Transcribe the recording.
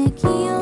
music you